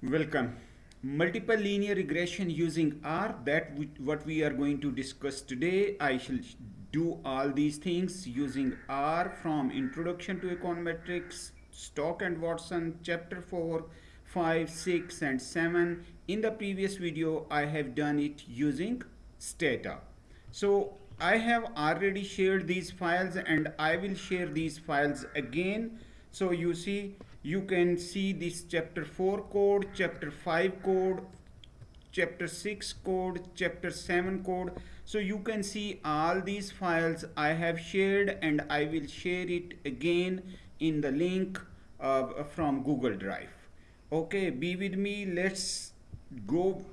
Welcome. Multiple linear regression using R, that what we are going to discuss today. I shall do all these things using R from Introduction to Econometrics, Stock and Watson, Chapter 4, 5, 6 and 7. In the previous video, I have done it using Stata. So I have already shared these files and I will share these files again. So you see you can see this chapter 4 code, chapter 5 code, chapter 6 code, chapter 7 code. So you can see all these files I have shared and I will share it again in the link uh, from Google Drive. Okay, be with me. Let's go.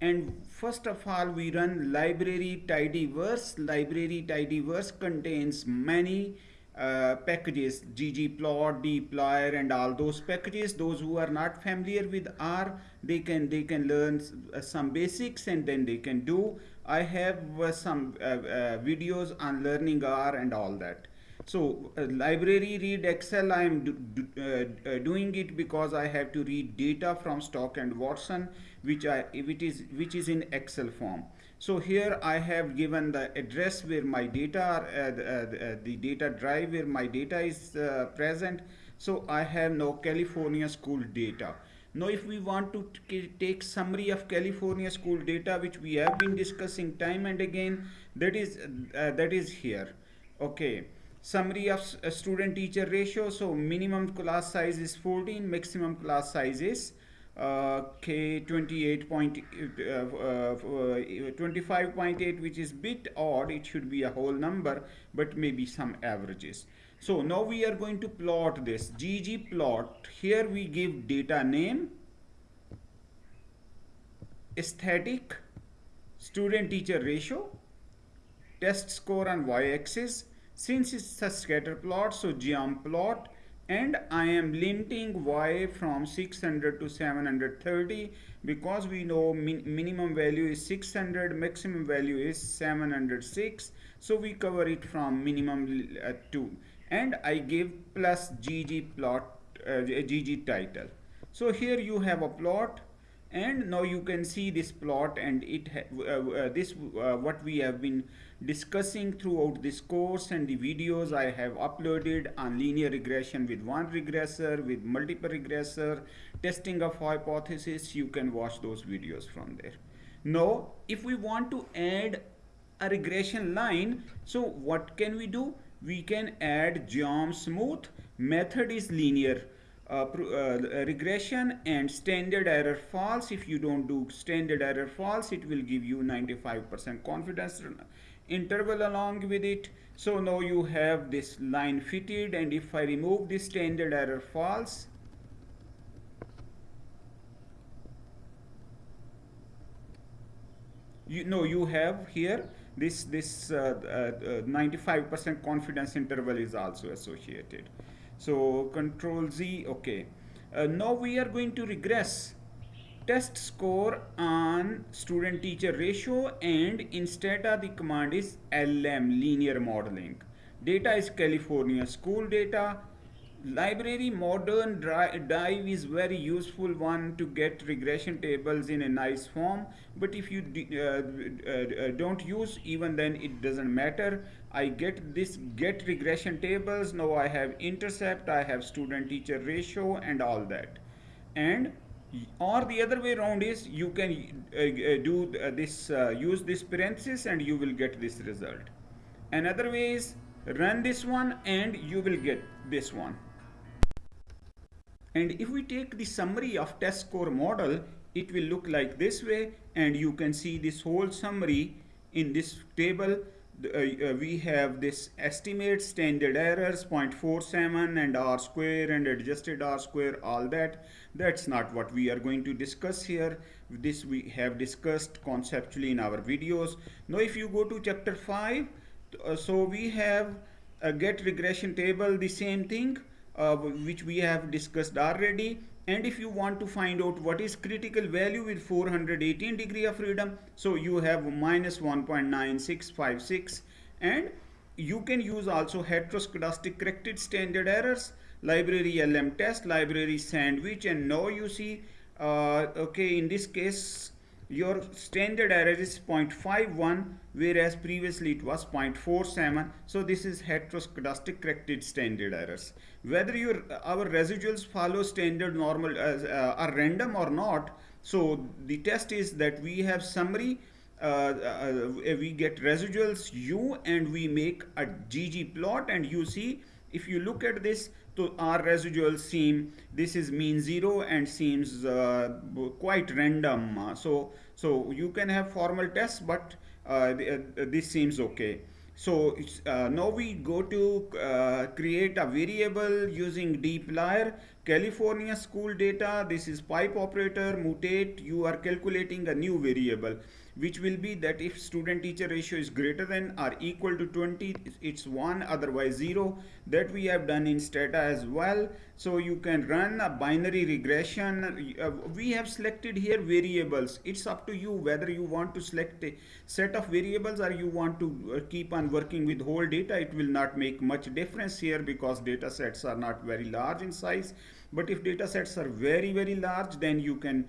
And first of all, we run library tidyverse. Library tidyverse contains many uh, packages ggplot dplyr and all those packages those who are not familiar with r they can they can learn uh, some basics and then they can do. I have uh, some uh, uh, videos on learning r and all that. So library readxl i am do, do, doing it because i have to read data from stock and watson which i which is which is in excel form so here I have given the address where my data, uh, the, uh, the, data drive where my data is uh, present. So I have no California school data. Now if we want to take summary of California school data which we have been discussing time and again that is uh, that is here okay summary of student teacher ratio so minimum class size is 14 maximum class size is uh, K 28.25.8 uh, uh, which is bit odd it should be a whole number but maybe some averages. So now we are going to plot this. Ggplot here we give data name aesthetic student teacher ratio test score on y-axis. Since it's a scatter plot so geom plot and I am limiting y from 600 to 730 because we know min minimum value is 600 maximum value is 706 so we cover it from minimum uh, to and I give plus gg plot uh, gg title. So here you have a plot and now you can see this plot and it uh, uh, this uh, what we have been discussing throughout this course and the videos I have uploaded on linear regression with one regressor with multiple regressor testing of hypothesis you can watch those videos from there. Now if we want to add a regression line so what can we do? We can add geom smooth method is linear uh, uh, regression and standard error false. If you don't do standard error false it will give you 95% confidence interval along with it. So now you have this line fitted and if I remove this standard error false you know you have here this this 95% uh, uh, confidence interval is also associated. So control Z, okay. Uh, now we are going to regress test score on student teacher ratio and instead of the command is LM linear modeling. Data is California school data. Library moderndive is very useful one to get regression tables in a nice form but if you uh, uh, uh, don't use even then it doesn't matter. I get this get regression tables. Now I have intercept I have student teacher ratio and all that. And or the other way around is you can uh, uh do uh, this use this parenthesis and you will get this result another way is run this one and you will get this one and if we take the summary of test score model, it will look like this way and you can see this whole summary in this table. Uh, uh, we have this estimate standard errors 0.47 and r square and adjusted r square all that. That's not what we are going to discuss here. This we have discussed conceptually in our videos. Now if you go to chapter 5 uh, so we have a get regression table the same thing uh, which we have discussed already and if you want to find out what is critical value with 418 degree of freedom so you have minus 1.9656 and you can use also heteroscedastic corrected standard errors library lmtest library sandwich and now you see uh, okay in this case your standard error is 0.51 whereas previously it was 0.47 so this is heteroscedastic corrected standard errors. Whether your our residuals follow standard normal as uh, are random or not so the test is that we have summary uh, uh, we get residuals u and we make a gg plot. And you see if you look at this so our residuals seem this is mean zero and seems uh, quite random. So so you can have formal tests but uh, uh this seems okay. So uh, now we go to uh, create a variable using dplyr california school data. This is pipe operator mutate. You are calculating a new variable which will be that if student teacher ratio is greater than or equal to 20 it's 1 otherwise 0 that we have done in stata as well. So you can run a binary regression. Uh, we have selected here variables. It's up to you whether you want to select a set of variables or you want to uh, keep on working with whole data. It will not make much difference here because data sets are not very large in size. But if data sets are very very large then you can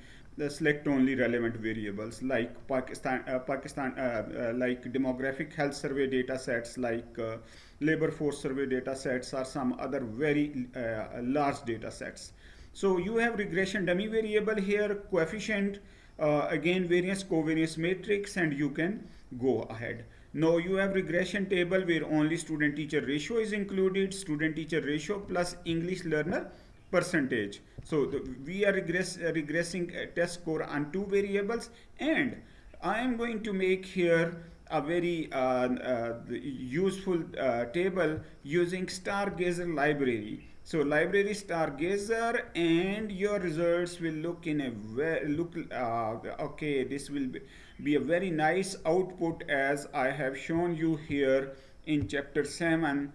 select only relevant variables like Pakistan, uh, Pakistan, uh, uh, like demographic health survey data sets, like uh, labor force survey data sets, or some other very uh, large data sets. So you have regression dummy variable here, coefficient, uh, again variance covariance matrix, and you can go ahead. Now you have regression table where only student teacher ratio is included, student teacher ratio plus English learner percentage. So the, we are regress, uh, regressing test score on two variables and I am going to make here a very uh, uh, useful uh, table using Stargazer library. So library Stargazer and your results will look in a very look uh, okay this will be, be a very nice output as I have shown you here in chapter 7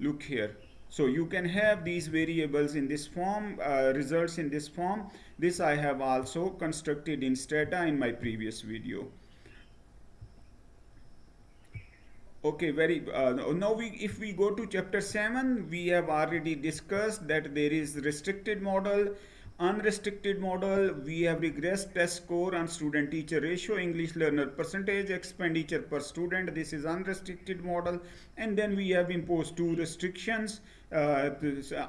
look here so you can have these variables in this form, uh, results in this form. This I have also constructed in Stata in my previous video. Okay, very, uh, now we, if we go to chapter 7, we have already discussed that there is restricted model, unrestricted model, we have regressed test score on student teacher ratio, English learner percentage, expenditure per student, this is unrestricted model, and then we have imposed two restrictions, uh,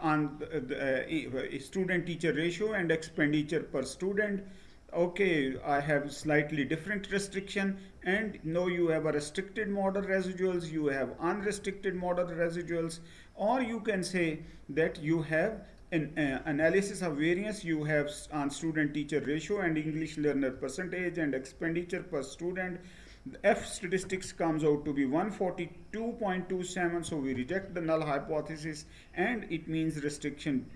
on the uh, student teacher ratio and expenditure per student. Okay I have slightly different restriction. And now you have a restricted model residuals you have unrestricted model residuals. Or you can say that you have uh, analysis of variance you have on student teacher ratio and English learner percentage and expenditure per student The F statistics comes out to be 142.27 so we reject the null hypothesis and it means restriction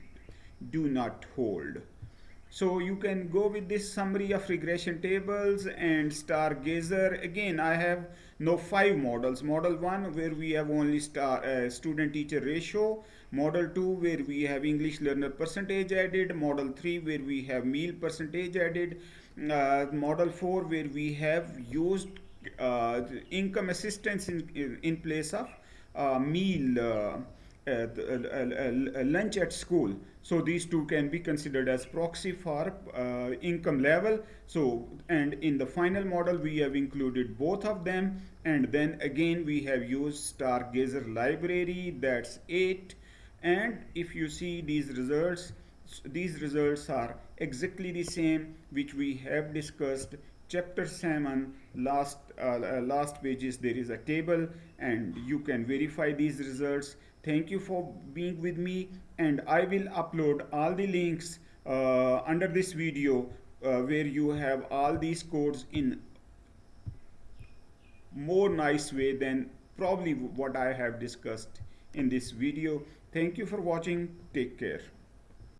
do not hold. So you can go with this summary of regression tables and Stargazer. Again, I have no five models. Model 1 where we have only star, uh, student teacher ratio. Model 2 where we have English learner percentage added. Model 3 where we have meal percentage added. Uh, model 4 where we have used uh, income assistance in, in place of uh, meal uh, lunch at school so these two can be considered as proxy for uh, income level so and in the final model we have included both of them and then again we have used stargazer library that's 8 and if you see these results these results are exactly the same which we have discussed. Chapter 7 last uh, uh, last pages there is a table and you can verify these results. Thank you for being with me and i will upload all the links uh, under this video uh, where you have all these codes in more nice way than probably what i have discussed in this video thank you for watching. Take care